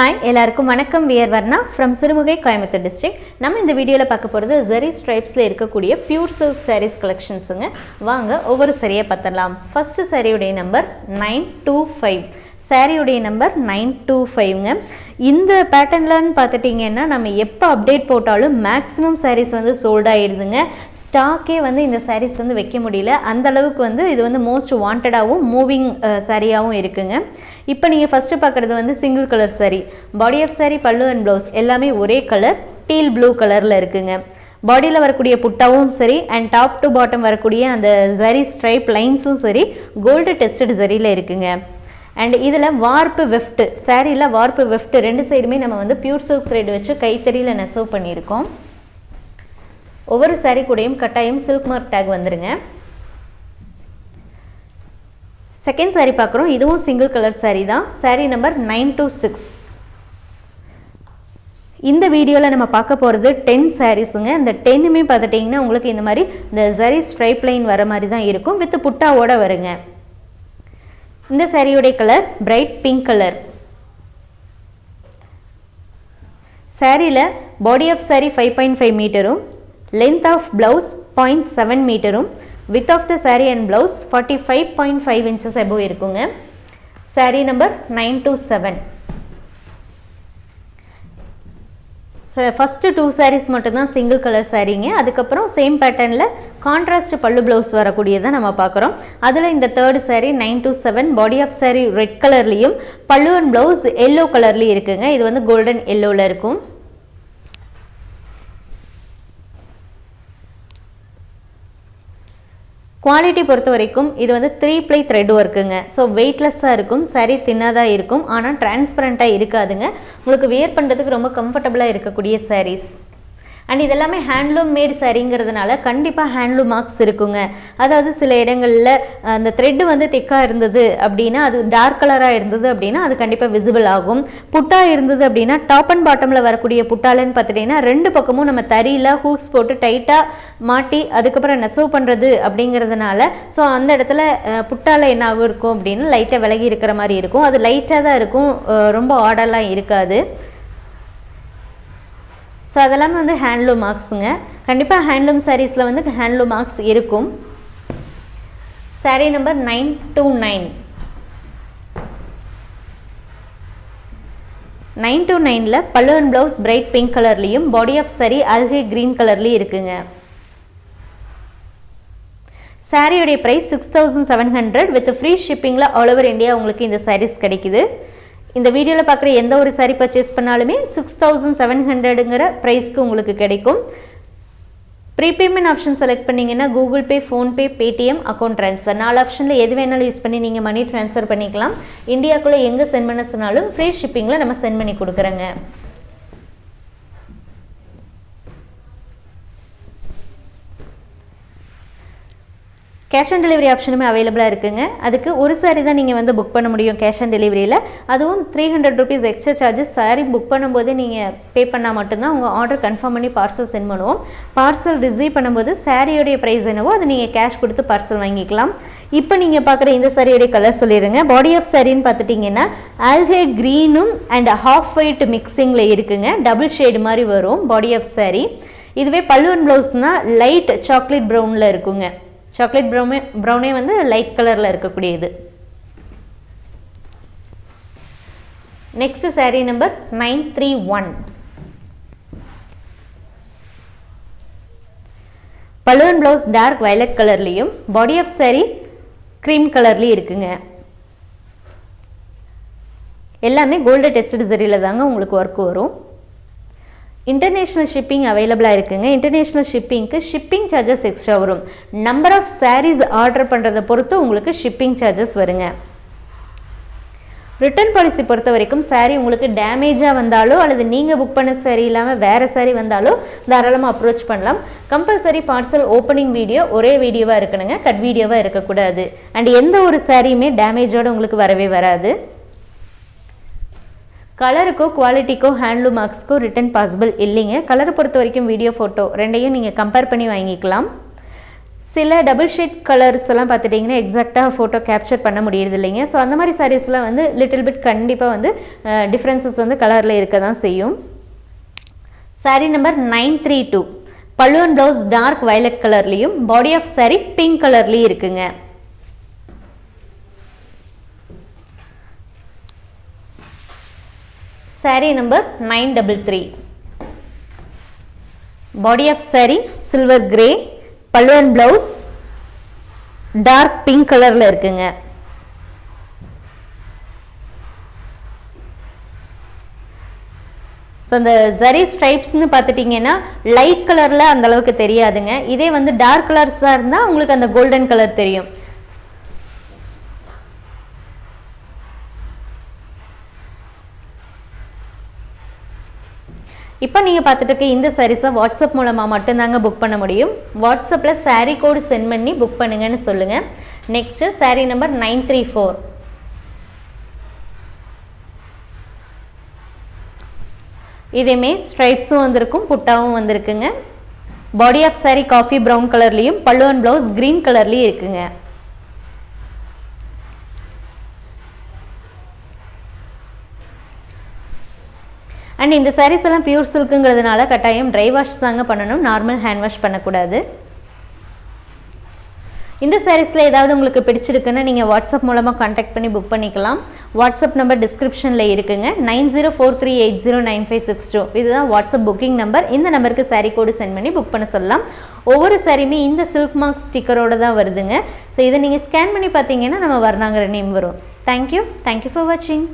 Hi எல்லாருக்கும் வணக்கம். We are Varna from Sirumugai Coimbatore district நம்ம இந்த வீடியோவில் பார்க்க போகிறது ஜெரி ஸ்ட்ரைப்ஸில் இருக்கக்கூடிய பியூர் சில்க் சாரீஸ் கலெக்ஷன்ஸுங்க வாங்க ஒவ்வொரு சரியை பார்த்துடலாம். ஃபஸ்ட்டு சாரியுடைய நம்பர் நைன் டூ ஃபைவ் சாரியுடைய நம்பர் நைன் டூ ஃபைவ்ங்க இந்த பேட்டர்ன்லன்னு பார்த்துட்டிங்கன்னா நம்ம எப்போ அப்டேட் போட்டாலும் மேக்ஸிமம் சாரீஸ் வந்து சோல்ட் ஆகிடுதுங்க ஸ்டாக்கே வந்து இந்த சாரீஸ் வந்து வைக்க முடியல. அந்த அளவுக்கு வந்து இது வந்து மோஸ்ட் வாண்டடாகவும் மூவிங் சாரியாகவும் இருக்குங்க. இப்போ நீங்கள் ஃபஸ்ட்டு பார்க்குறது வந்து single colour saree. Body of sari pallu and blouse எல்லாமே ஒரே கலர் டீல் ப்ளூ கலரில் இருக்குங்க. பாடியில் வரக்கூடிய புட்டாவும் சரி அண்ட் டாப் டு பாட்டம் வரக்கூடிய அந்த ஜரி ஸ்ட்ரைப் லைன்ஸும் சரி கோல்டு டெஸ்டட் ஜரியில் இருக்குங்க. அண்ட் இதில் வார்ப்பு வெஃப்ட் சாரியில் வார்ப்பு வெஃப்ட் ரெண்டு சைடுமே நம்ம வந்து பியூர் சில்க் த்ரெட் வச்சு கைத்தறியில் நெசவு பண்ணியிருக்கோம். ஒவ்வொரு சாரீ கூடயும் கட்டாயம் சில்க் மார்க் டேக் வந்துருங்க. செகண்ட் saree பார்க்குறோம். இதுவும் சிங்கிள் கலர் சாரீ தான். Sari number nine two six இந்த வீடியோவில் நம்ம பார்க்க போகிறது டென் சாரீஸுங்க இந்த டென்னுமே பார்த்துட்டிங்கன்னா உங்களுக்கு இந்த மாதிரி இந்த சரி ஸ்ட்ரைப் லைன் வர மாதிரி தான் இருக்கும். வித் புட்டாவோட வருங்க. இந்த சாரியுடைய கலர் பிரைட் பிங்க் கலர் சாரியில் body of sari five point five மீட்டரும் length of blouse point seven மீட்டரும் width of the sari and blouse forty five point five inches above இருக்குங்க. Sari number nine two seven first two saris மட்டும்தான் single colour சாரீங்க அதுக்கப்புறம் same பேட்டர்னில் contrast பல்லு blouse வரக்கூடியதை நம்ம பார்க்குறோம். அதில் இந்த third sari nine two seven body of sari red கலர்லேயும் பல்லு அண்ட் ப்ளவுஸ் எல்லோ கலர்லேயும் இருக்குங்க. இது வந்து கோல்டன் எல்லோவில் இருக்கும். குவாலிட்டி பொறுத்த வரைக்கும் இது வந்து த்ரீ ப்ளை த்ரெட் ஒர்க்குங்க ஸோ வெயிட்லெஸ்ஸாக இருக்கும் சரி தின்னதாக இருக்கும் ஆனால் டிரான்ஸ்பரண்ட்டாக இருக்காதுங்க. உங்களுக்கு வியர் பண்ணுறதுக்கு ரொம்ப கம்ஃபர்டபுளாக இருக்கக்கூடிய சாரீஸ் அண்ட் இதெல்லாமே ஹேண்ட்லூம் மேட் சரிங்கிறதுனால கண்டிப்பாக ஹேண்ட்லூம் மார்க்ஸ் இருக்குங்க. அதாவது சில இடங்களில் அந்த த்ரெட்டு வந்து திக்காக இருந்தது அப்படின்னா அது டார்க் கலராக இருந்தது அப்படின்னா அது கண்டிப்பாக விசிபிள் ஆகும். புட்டா இருந்தது அப்படின்னா டாப் அண்ட் பாட்டமில் வரக்கூடிய புட்டாலன்னு பார்த்துட்டிங்கன்னா ரெண்டு பக்கமும் நம்ம தறியில் ஹூக்ஸ் போட்டு டைட்டாக மாட்டி அதுக்கப்புறம் நெசவு பண்ணுறது அப்படிங்கிறதுனால ஸோ அந்த இடத்துல புட்டால என்ன ஆகும் இருக்கும் அப்படின்னு லைட்டாக விலகி இருக்கிற மாதிரி இருக்கும். அது லைட்டாக தான் இருக்கும் ரொம்ப ஆர்டர்லாம் இருக்காது. ஸோ அதெல்லாமே வந்து ஹேண்ட்லூம் மார்க்ஸுங்க கண்டிப்பாக ஹேண்ட்லூம் சாரீஸில் வந்து ஹேண்ட்லூம் மார்க்ஸ் இருக்கும். Sari number nine two nine nine two நைனில் pallu and blouse bright pink கலர்லேயும் பாடி ஆஃப் சரி அல்கே க்ரீன் கலர்லேயும் இருக்குங்க. சாரியோடைய price six thousand seven hundred with free ஷிப்பிங்கில் all over India உங்களுக்கு இந்த சாரீஸ் கிடைக்குது. இந்த வீடியோவில் பார்க்குற எந்த ஒரு saree பர்ச்சேஸ் பண்ணாலுமே சிக்ஸ் தௌசண்ட் செவன் ஹண்ட்ரடுங்கிற ப்ரைஸ்க்கு உங்களுக்கு கிடைக்கும். ப்ரீபேமெண்ட் ஆப்ஷன் செலக்ட் பண்ணிங்கன்னா Google Pay PhonePe Paytm account transfer நாலு ஆப்ஷனில் எது வேணாலும் யூஸ் பண்ணி நீங்கள் மணி ட்ரான்ஸ்ஃபர் பண்ணிக்கலாம். இந்தியாக்குள்ளே எங்கே சென்ட் பண்ண சொன்னாலும் ஃப்ரீ ஷிப்பிங்கில் நம்ம சென்ட் பண்ணி கொடுக்குறோங்க. கேஷ் ஆன் டெலிவரி ஆப்ஷனுமே அவைலபிளாக இருக்குங்க. அதுக்கு ஒரு சாரி தான் நீங்கள் வந்து புக் பண்ண முடியும் கேஷ் ஆன் டெலிவரியில் அதுவும் three hundred rupees extra charges sari book பண்ணும்போது நீங்கள் பே பண்ணால் மட்டும்தான் உங்கள் ஆர்டர் கன்ஃபார்ம் பண்ணி பார்சல் சென்ட் பண்ணுவோம். பார்சல் ரிசீவ் பண்ணும்போது சாரியோடைய ப்ரைஸ் என்னவோ அது நீங்கள் கேஷ் கொடுத்து பார்சல் வாங்கிக்கலாம். இப்போ நீங்கள் பார்க்குற இந்த சாரியோடைய கலர் சொல்லிடுங்க. பாடி ஆஃப் சாரின்னு பார்த்துட்டிங்கன்னா ஆல்கே க்ரீனும் அண்ட் ஹாஃப் ஒயிட் மிக்சிங்கில் இருக்குங்க. டபுள் ஷேடு மாதிரி வரும் பாடி ஆஃப் சாரி இதுவே பல்லுவன் ப்ளவுஸ்னால் லைட் சாக்லேட் ப்ரௌனில் இருக்குங்க. சாக்லேட் ப்ரௌனே ப்ரௌனே வந்து லைட் கலரில் இருக்கக்கூடியது. Next sari number nine three one balloon blouse dark violet கலர்லேயும் பாடி ஆஃப் சாரீ க்ரீம் கலர்லேயும் இருக்குங்க. எல்லாமே கோல்டு டெஸ்ட் சரியில் தாங்க உங்களுக்கு ஒர்க் வரும். இன்டர்நேஷ்னல் ஷிப்பிங் அவைலபிளாக இருக்குங்க. இன்டர்நேஷ்னல் ஷிப்பிங்க்கு ஷிப்பிங் சார்ஜஸ் எக்ஸ்ட்ரா வரும். நம்பர் ஆஃப் சாரீஸ் ஆர்டர் பண்ணுறதை பொறுத்து உங்களுக்கு ஷிப்பிங் சார்ஜஸ் வருங்க. ரிட்டர்ன் பாலிசி பொறுத்த வரைக்கும் சாரீ உங்களுக்கு டேமேஜாக வந்தாலோ அல்லது நீங்கள் புக் பண்ண saree இல்லாமல் வேறு சாரீ வந்தாலோ தாராளமாக அப்ரோச் பண்ணலாம். கம்பல்சரி பார்சல் ஓப்பனிங் வீடியோ ஒரே வீடியோவாக இருக்கணுங்க. கட் வீடியோவாக இருக்கக்கூடாது. அண்ட் எந்த ஒரு சாரியுமே டேமேஜோடு உங்களுக்கு வரவே வராது. கலருக்கோ குவாலிட்டிக்கோ ஹேண்ட்லூம் மார்க்ஸ்க்கோ ரிட்டன் பாசிபிள் இல்லைங்க. கலரை பொறுத்த வரைக்கும் வீடியோ ஃபோட்டோ ரெண்டையும் நீங்கள் கம்பேர் பண்ணி வாங்கிக்கலாம். சில டபுள் ஷேட் கலர்ஸ் எல்லாம் பார்த்துட்டிங்கன்னா எக்ஸாக்டாக ஃபோட்டோ கேப்சர் பண்ண முடியறது இல்லைங்க. ஸோ அந்த மாதிரி சாரீஸ்லாம் வந்து லிட்டில் பிட் கண்டிப்பாக வந்து டிஃப்ரென்சஸ் வந்து கலரில் இருக்க தான் செய்யும். Sari number nine three two pallu and blouse dark violet கலர்லேயும் பாடி ஆஃப் சாரீ பிங்க் கலர்லேயும் இருக்குங்க. Sari number nine double three body of sari silver grey pallu and blouse dark pink கலரில் இருக்குங்க. ஸோ அந்த ஜரி ஸ்ட்ரைப்ஸ்னு பார்த்துட்டிங்கன்னா லைட் கலரில் அந்தளவுக்கு தெரியாதுங்க. இதே வந்து டார்க் கலர்ஸாக இருந்தால் உங்களுக்கு அந்த கோல்டன் கலர் தெரியும். இப்போ நீங்கள் பார்த்துட்டு இருக்க இந்த சாரீஸை வாட்ஸ்அப் மூலமாக மட்டும்தாங்க புக் பண்ண முடியும். வாட்ஸ்அப்பில் சாரீ கோடு சென்ட் பண்ணி புக் பண்ணுங்கன்னு சொல்லுங்கள் next sari number nine three four இதேமே ஸ்ட்ரைப்ஸும் வந்திருக்கும் புட்டாவும் வந்திருக்குங்க. Body of sari coffee brown கலர்லேயும் பல்லுவன் ப்ளவுஸ் க்ரீன் கலர்லேயும் இருக்குங்க. அண்ட் இந்த சாரீஸ் எல்லாம் பியூர் சில்க்குங்கிறதுனால கட்டாயம் ட்ரை வாஷ் தாங்க பண்ணணும். நார்மல் ஹேண்ட் வாஷ் பண்ணக்கூடாது. இந்த சாரீஸில் ஏதாவது உங்களுக்கு பிடிச்சிருக்குன்னு நீங்கள் வாட்ஸ்அப் மூலமாக காண்டாக்ட் பண்ணி புக் பண்ணிக்கலாம். வாட்ஸ்அப் நம்பர் டிஸ்கிரிப்ஷனில் இருக்குங்க. Nine zero four three eight zero nine five six two. இதுதான் வாட்ஸ்அப் புக்கிங் நம்பர் இந்த நம்பருக்கு சாரீ கோடு சென்ட் பண்ணி புக் பண்ண சொல்லலாம். ஒவ்வொரு சாரியுமே இந்த சில்க் மார்க் ஸ்டிக்கரோட தான் வருதுங்க. ஸோ இதை நீங்கள் ஸ்கேன் பண்ணி பார்த்தீங்கன்னா நம்ம வர்ணாங்கிற நேம் வரும். Thank you thank you for வாட்சிங்